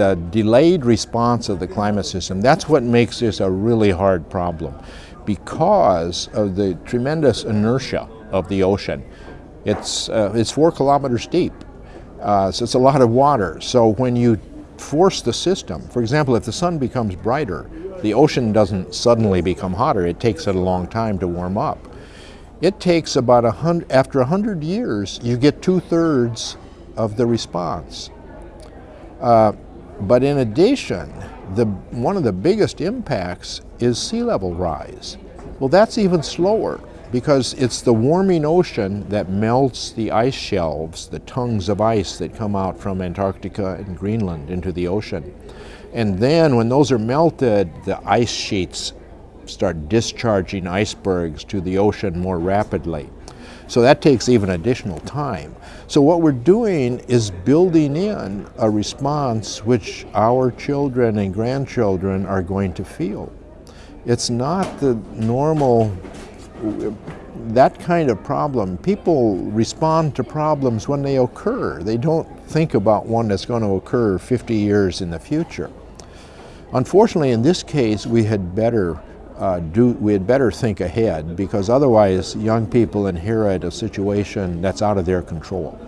the delayed response of the climate system, that's what makes this a really hard problem because of the tremendous inertia of the ocean. It's, uh, it's four kilometers deep, uh, so it's a lot of water. So when you force the system, for example, if the sun becomes brighter, the ocean doesn't suddenly become hotter. It takes it a long time to warm up. It takes about a hundred, after a hundred years, you get two-thirds of the response. Uh, but in addition, the, one of the biggest impacts is sea level rise. Well, that's even slower because it's the warming ocean that melts the ice shelves, the tongues of ice that come out from Antarctica and Greenland into the ocean. And then when those are melted, the ice sheets start discharging icebergs to the ocean more rapidly. So that takes even additional time. So what we're doing is building in a response which our children and grandchildren are going to feel. It's not the normal, that kind of problem. People respond to problems when they occur. They don't think about one that's going to occur 50 years in the future. Unfortunately, in this case, we had better uh, do, we had better think ahead because otherwise young people inherit a situation that's out of their control.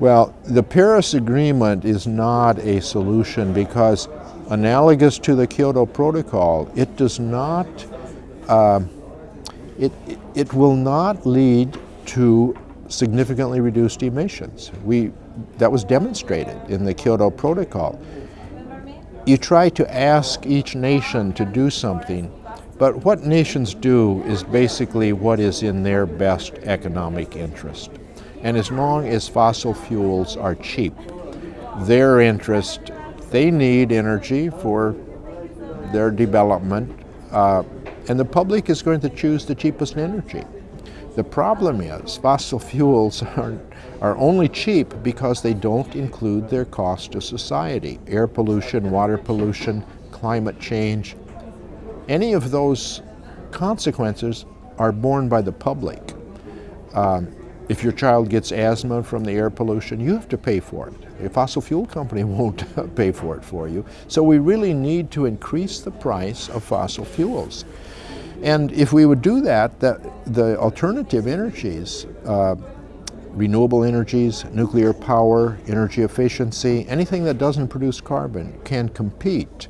Well, the Paris Agreement is not a solution because analogous to the Kyoto Protocol, it does not, uh, it, it will not lead to significantly reduced emissions. We, that was demonstrated in the Kyoto Protocol you try to ask each nation to do something, but what nations do is basically what is in their best economic interest. And as long as fossil fuels are cheap, their interest, they need energy for their development, uh, and the public is going to choose the cheapest energy. The problem is fossil fuels are, are only cheap because they don't include their cost to society. Air pollution, water pollution, climate change, any of those consequences are borne by the public. Um, if your child gets asthma from the air pollution, you have to pay for it. A fossil fuel company won't pay for it for you. So we really need to increase the price of fossil fuels. And if we would do that, that the alternative energies, uh, renewable energies, nuclear power, energy efficiency, anything that doesn't produce carbon can compete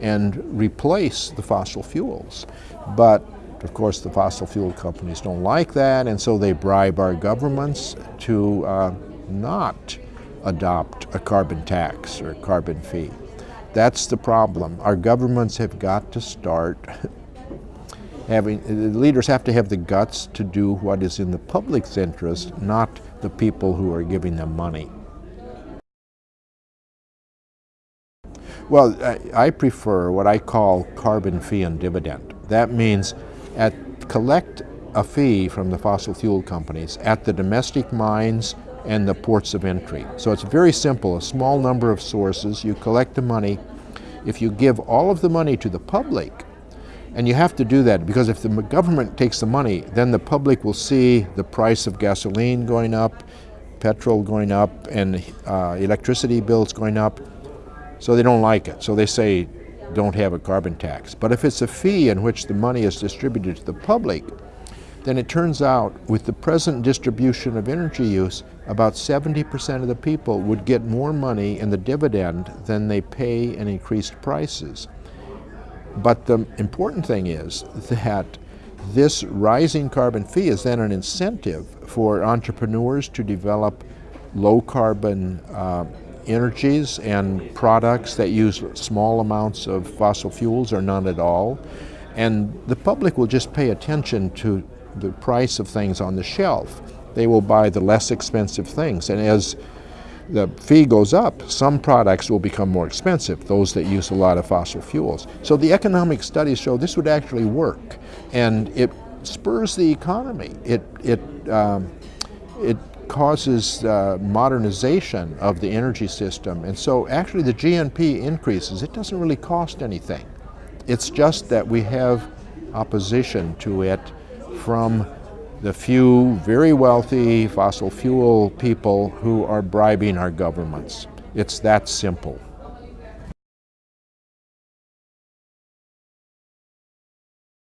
and replace the fossil fuels. But of course the fossil fuel companies don't like that and so they bribe our governments to uh, not adopt a carbon tax or carbon fee. That's the problem. Our governments have got to start having, the leaders have to have the guts to do what is in the public's interest, not the people who are giving them money. Well, I, I prefer what I call carbon fee and dividend. That means at collect a fee from the fossil fuel companies at the domestic mines and the ports of entry. So it's very simple, a small number of sources, you collect the money. If you give all of the money to the public, and you have to do that because if the government takes the money, then the public will see the price of gasoline going up, petrol going up, and uh, electricity bills going up. So they don't like it. So they say, don't have a carbon tax. But if it's a fee in which the money is distributed to the public, then it turns out with the present distribution of energy use, about 70% of the people would get more money in the dividend than they pay in increased prices. But the important thing is that this rising carbon fee is then an incentive for entrepreneurs to develop low carbon uh, energies and products that use small amounts of fossil fuels or none at all. And the public will just pay attention to the price of things on the shelf. They will buy the less expensive things. And as the fee goes up, some products will become more expensive, those that use a lot of fossil fuels. So the economic studies show this would actually work, and it spurs the economy. It, it, um, it causes uh, modernization of the energy system, and so actually the GNP increases. It doesn't really cost anything. It's just that we have opposition to it from the few very wealthy fossil fuel people who are bribing our governments. It's that simple.